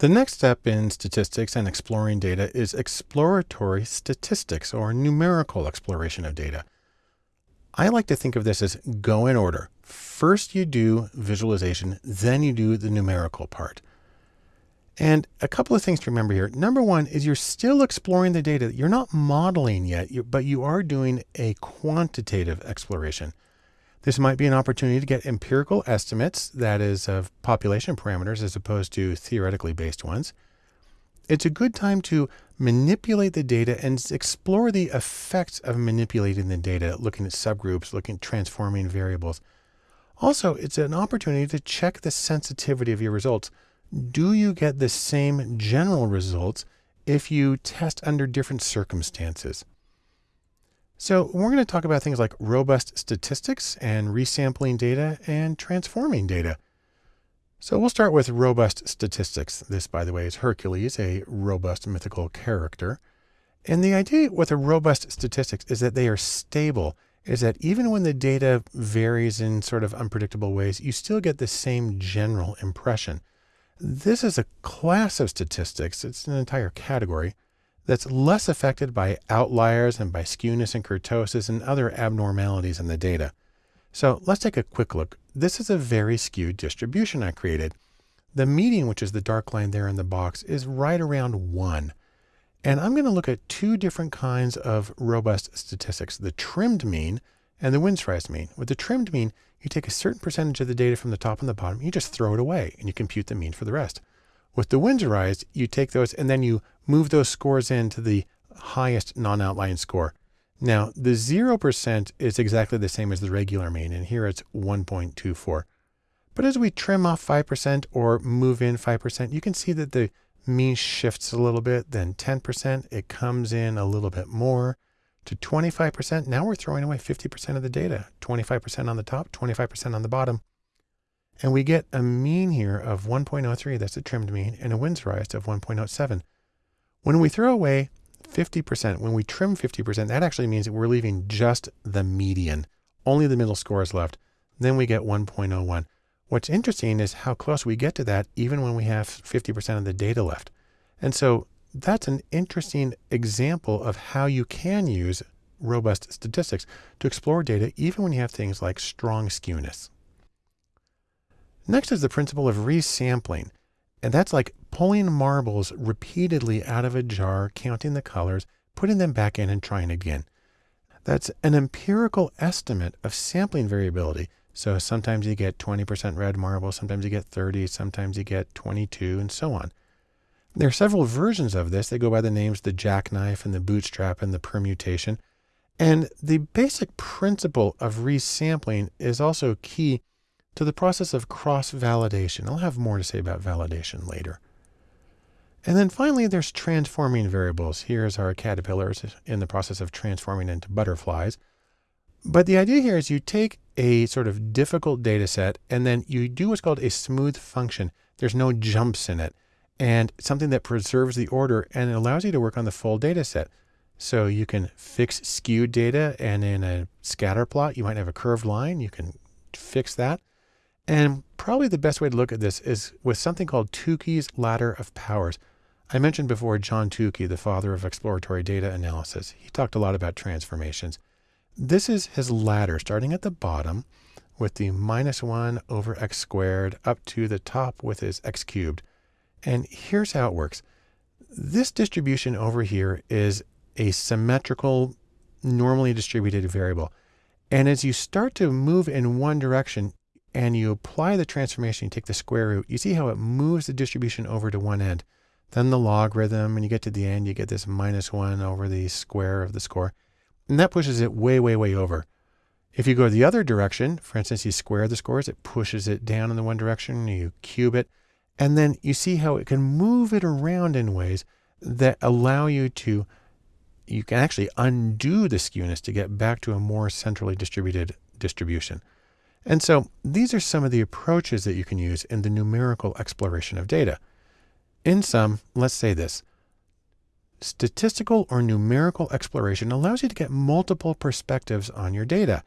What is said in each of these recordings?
The next step in statistics and exploring data is exploratory statistics or numerical exploration of data. I like to think of this as go in order. First you do visualization, then you do the numerical part. And a couple of things to remember here. Number one is you're still exploring the data. You're not modeling yet, but you are doing a quantitative exploration. This might be an opportunity to get empirical estimates, that is, of population parameters as opposed to theoretically based ones. It's a good time to manipulate the data and explore the effects of manipulating the data, looking at subgroups, looking at transforming variables. Also, it's an opportunity to check the sensitivity of your results. Do you get the same general results if you test under different circumstances? So we're going to talk about things like robust statistics and resampling data and transforming data. So we'll start with robust statistics. This, by the way, is Hercules, a robust mythical character. And the idea with a robust statistics is that they are stable, is that even when the data varies in sort of unpredictable ways, you still get the same general impression. This is a class of statistics, it's an entire category, that's less affected by outliers and by skewness and kurtosis and other abnormalities in the data. So let's take a quick look. This is a very skewed distribution I created. The median, which is the dark line there in the box, is right around one. And I'm going to look at two different kinds of robust statistics, the trimmed mean and the Winsorized mean. With the trimmed mean, you take a certain percentage of the data from the top and the bottom, you just throw it away and you compute the mean for the rest. With the Winsorized, you take those and then you move those scores into the highest non-outlying score. Now, the 0% is exactly the same as the regular mean, and here it's 1.24. But as we trim off 5% or move in 5%, you can see that the mean shifts a little bit. Then 10%, it comes in a little bit more to 25%. Now we're throwing away 50% of the data, 25% on the top, 25% on the bottom. And we get a mean here of 1.03, that's a trimmed mean, and a Winsorized of 1.07. When we throw away 50%, when we trim 50%, that actually means that we're leaving just the median. Only the middle score is left. Then we get 1.01. What's interesting is how close we get to that even when we have 50% of the data left. And so that's an interesting example of how you can use robust statistics to explore data even when you have things like strong skewness. Next is the principle of resampling. And that's like pulling marbles repeatedly out of a jar, counting the colors, putting them back in and trying again. That's an empirical estimate of sampling variability. So sometimes you get 20% red marble, sometimes you get 30, sometimes you get 22, and so on. There are several versions of this. They go by the names the jackknife and the bootstrap and the permutation. And the basic principle of resampling is also key to the process of cross-validation. I'll have more to say about validation later. And then finally, there's transforming variables. Here's our caterpillars in the process of transforming into butterflies. But the idea here is you take a sort of difficult data set and then you do what's called a smooth function. There's no jumps in it and something that preserves the order and allows you to work on the full data set. So you can fix skewed data and in a scatter plot, you might have a curved line. You can fix that. And probably the best way to look at this is with something called Tukey's ladder of powers. I mentioned before John Tukey, the father of exploratory data analysis. He talked a lot about transformations. This is his ladder starting at the bottom with the minus one over x squared up to the top with his x cubed. And here's how it works. This distribution over here is a symmetrical, normally distributed variable. And as you start to move in one direction, and you apply the transformation, you take the square root, you see how it moves the distribution over to one end. Then the logarithm, and you get to the end, you get this minus one over the square of the score. And that pushes it way, way, way over. If you go the other direction, for instance, you square the scores, it pushes it down in the one direction, you cube it, and then you see how it can move it around in ways that allow you to, you can actually undo the skewness to get back to a more centrally distributed distribution. And so these are some of the approaches that you can use in the numerical exploration of data. In sum, let's say this. Statistical or numerical exploration allows you to get multiple perspectives on your data.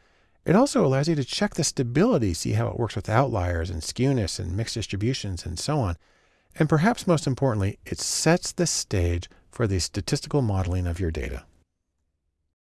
It also allows you to check the stability, see how it works with outliers and skewness and mixed distributions and so on. And perhaps most importantly, it sets the stage for the statistical modeling of your data.